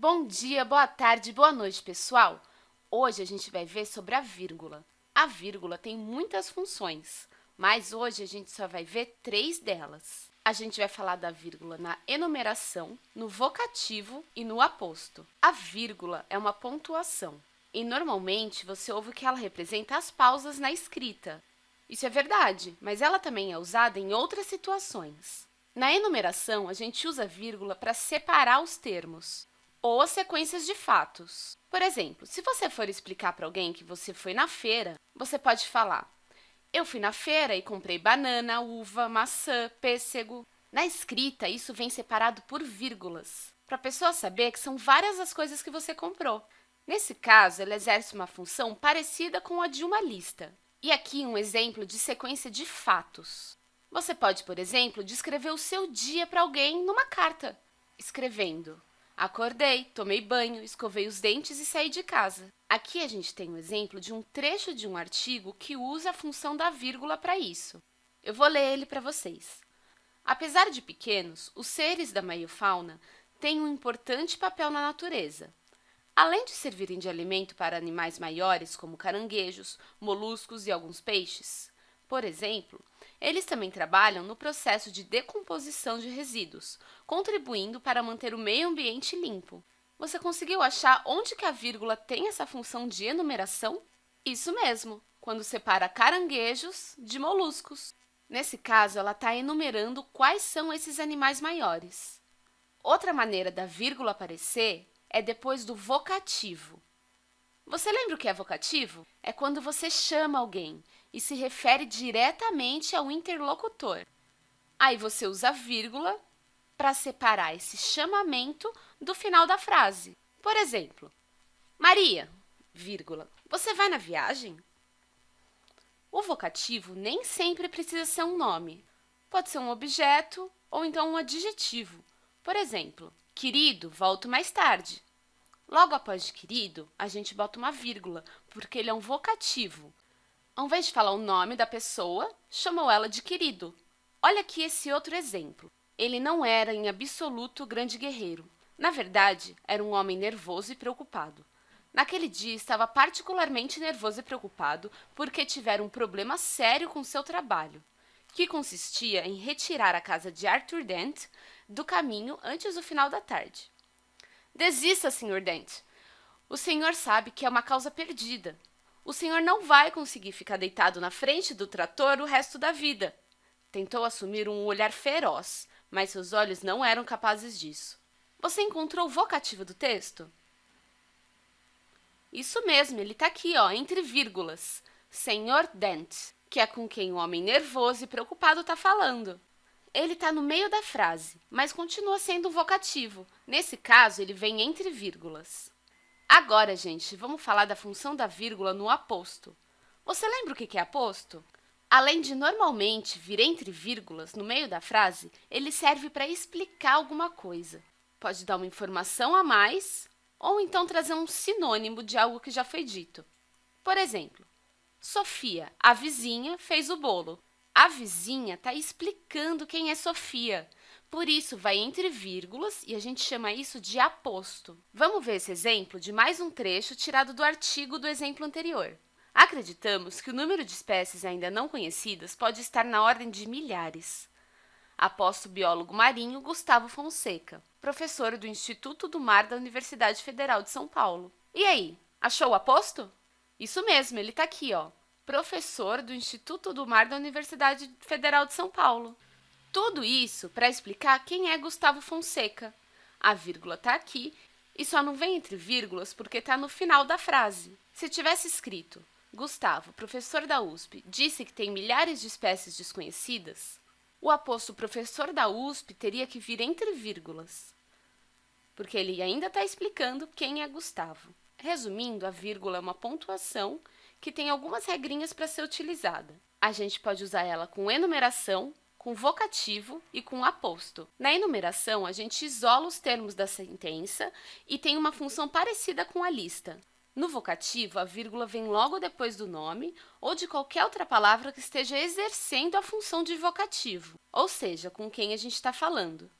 Bom dia, boa tarde, boa noite, pessoal! Hoje a gente vai ver sobre a vírgula. A vírgula tem muitas funções, mas hoje a gente só vai ver três delas. A gente vai falar da vírgula na enumeração, no vocativo e no aposto. A vírgula é uma pontuação e, normalmente, você ouve que ela representa as pausas na escrita. Isso é verdade, mas ela também é usada em outras situações. Na enumeração, a gente usa vírgula para separar os termos ou as sequências de fatos. Por exemplo, se você for explicar para alguém que você foi na feira, você pode falar eu fui na feira e comprei banana, uva, maçã, pêssego. Na escrita, isso vem separado por vírgulas, para a pessoa saber que são várias as coisas que você comprou. Nesse caso, ela exerce uma função parecida com a de uma lista. E aqui um exemplo de sequência de fatos. Você pode, por exemplo, descrever o seu dia para alguém numa carta, escrevendo Acordei, tomei banho, escovei os dentes e saí de casa. Aqui a gente tem um exemplo de um trecho de um artigo que usa a função da vírgula para isso. Eu vou ler ele para vocês. Apesar de pequenos, os seres da meiofauna têm um importante papel na natureza. Além de servirem de alimento para animais maiores, como caranguejos, moluscos e alguns peixes, por exemplo, eles também trabalham no processo de decomposição de resíduos, contribuindo para manter o meio ambiente limpo. Você conseguiu achar onde que a vírgula tem essa função de enumeração? Isso mesmo, quando separa caranguejos de moluscos. Nesse caso, ela está enumerando quais são esses animais maiores. Outra maneira da vírgula aparecer é depois do vocativo. Você lembra o que é vocativo? É quando você chama alguém e se refere diretamente ao interlocutor. Aí você usa vírgula para separar esse chamamento do final da frase. Por exemplo, Maria, vírgula, você vai na viagem? O vocativo nem sempre precisa ser um nome. Pode ser um objeto ou então um adjetivo. Por exemplo, querido, volto mais tarde. Logo após de querido, a gente bota uma vírgula, porque ele é um vocativo. Ao invés de falar o nome da pessoa, chamou ela de querido. Olha aqui esse outro exemplo. Ele não era, em absoluto, grande guerreiro. Na verdade, era um homem nervoso e preocupado. Naquele dia, estava particularmente nervoso e preocupado porque tivera um problema sério com seu trabalho, que consistia em retirar a casa de Arthur Dent do caminho antes do final da tarde. Desista, Sr. Dent. O senhor sabe que é uma causa perdida o senhor não vai conseguir ficar deitado na frente do trator o resto da vida. Tentou assumir um olhar feroz, mas seus olhos não eram capazes disso. Você encontrou o vocativo do texto? Isso mesmo, ele está aqui, ó, entre vírgulas. Senhor Dent, que é com quem o homem nervoso e preocupado está falando. Ele está no meio da frase, mas continua sendo um vocativo. Nesse caso, ele vem entre vírgulas. Agora, gente, vamos falar da função da vírgula no aposto. Você lembra o que é aposto? Além de normalmente vir entre vírgulas no meio da frase, ele serve para explicar alguma coisa. Pode dar uma informação a mais ou então trazer um sinônimo de algo que já foi dito. Por exemplo, Sofia, a vizinha, fez o bolo. A vizinha está explicando quem é Sofia. Por isso, vai entre vírgulas e a gente chama isso de aposto. Vamos ver esse exemplo de mais um trecho tirado do artigo do exemplo anterior. Acreditamos que o número de espécies ainda não conhecidas pode estar na ordem de milhares. Aposto o biólogo marinho Gustavo Fonseca, professor do Instituto do Mar da Universidade Federal de São Paulo. E aí, achou o aposto? Isso mesmo, ele está aqui, ó. Professor do Instituto do Mar da Universidade Federal de São Paulo. Tudo isso para explicar quem é Gustavo Fonseca. A vírgula está aqui e só não vem entre vírgulas porque está no final da frase. Se tivesse escrito Gustavo, professor da USP, disse que tem milhares de espécies desconhecidas, o aposto professor da USP teria que vir entre vírgulas, porque ele ainda está explicando quem é Gustavo. Resumindo, a vírgula é uma pontuação que tem algumas regrinhas para ser utilizada. A gente pode usar ela com enumeração, com vocativo e com aposto. Na enumeração, a gente isola os termos da sentença e tem uma função parecida com a lista. No vocativo, a vírgula vem logo depois do nome ou de qualquer outra palavra que esteja exercendo a função de vocativo, ou seja, com quem a gente está falando.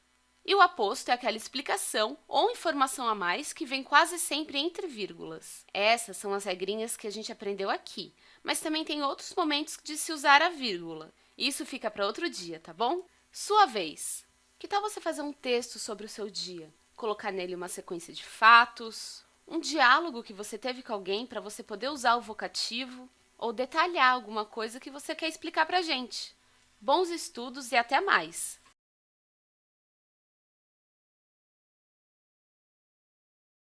E o aposto é aquela explicação ou informação a mais que vem quase sempre entre vírgulas. Essas são as regrinhas que a gente aprendeu aqui, mas também tem outros momentos de se usar a vírgula. Isso fica para outro dia, tá bom? Sua vez! Que tal você fazer um texto sobre o seu dia? Colocar nele uma sequência de fatos, um diálogo que você teve com alguém para você poder usar o vocativo, ou detalhar alguma coisa que você quer explicar para a gente. Bons estudos e até mais!